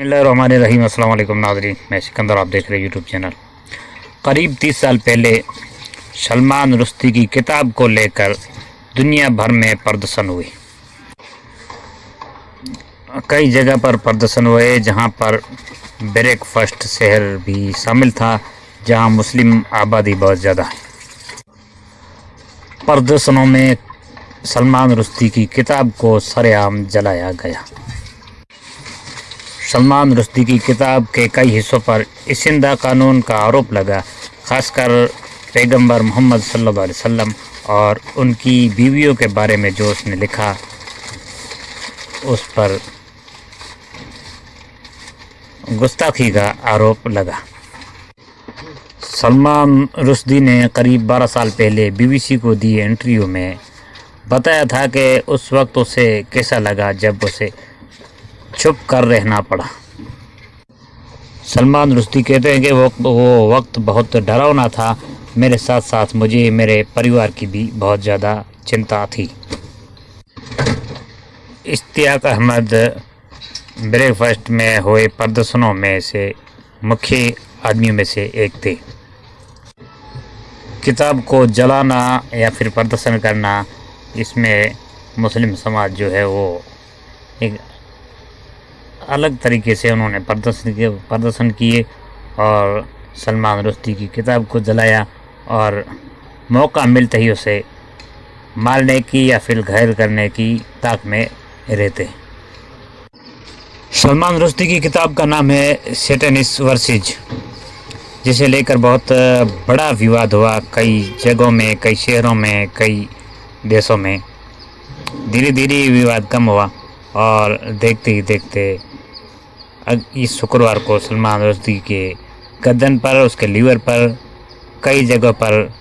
रहीम अल्लाम नाजरीन। मैं सिकंदर, आप देख रहे हैं यूट्यूब चैनल। करीब तीस साल पहले सलमान रुश्ती की किताब को लेकर दुनिया भर में प्रदर्शन हुए। कई जगह पर प्रदर्शन हुए, जहाँ पर ब्रेकफास्ट शहर भी शामिल था, जहाँ मुस्लिम आबादी बहुत ज़्यादा है। प्रदर्शनों में सलमान रुश्ती की किताब को सरेआम जलाया गया। सलमान रुश्दी की किताब के कई हिस्सों पर इसिंदा कानून का आरोप लगा, खासकर पैगंबर मोहम्मद सल्लल्लाहु अलैहि वसल्लम और उनकी बीवियों के बारे में जो उसने लिखा। उस पर गुस्ताखी का आरोप लगा। सलमान रुश्दी ने करीब 12 साल पहले बीबीसी को दिए इंटरव्यू में। बताया था कि उस वक्त उसे कैसा लगा जब उसे चुप कर रहना पड़ा। सलमान रुश्ती कहते हैं कि वो वो वक्त बहुत डरावना था। मेरे साथ साथ मुझे, मेरे परिवार की भी बहुत ज़्यादा चिंता थी। इश्तियाक अहमद ब्रेकफास्ट में हुए प्रदर्शनों में से मुख्य आदमियों में से एक थे। किताब को जलाना या फिर प्रदर्शन करना, इसमें मुस्लिम समाज जो है वो एक अलग तरीके से उन्होंने प्रदर्शन किए प्रदर्शन किए और सलमान रुश्ती की किताब को जलाया और मौका मिलते ही उसे मारने की या फिर घायल करने की ताक में रहते सलमान रुश्ती की किताब का नाम है सेटनिस वर्सिज, जिसे लेकर बहुत बड़ा विवाद हुआ कई जगहों में, कई शहरों में, कई देशों में। धीरे धीरे विवाद कम हुआ और देखते ही देखते इस शुक्रवार को सलमान रुश्दी के गर्दन पर, उसके लीवर पर, कई जगह पर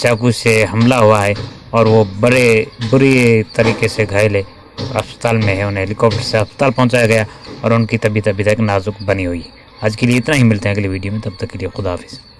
चाकू से हमला हुआ है और वो बड़े, बुरी तरीके से घायल है अस्पताल में है। उन्हें हेलीकॉप्टर से अस्पताल पहुँचाया गया और उनकी तबीयत अभी तक नाजुक बनी हुई है। आज के लिए इतना ही, मिलते हैं अगली वीडियो में। तब तक के लिए खुदा हाफिज़।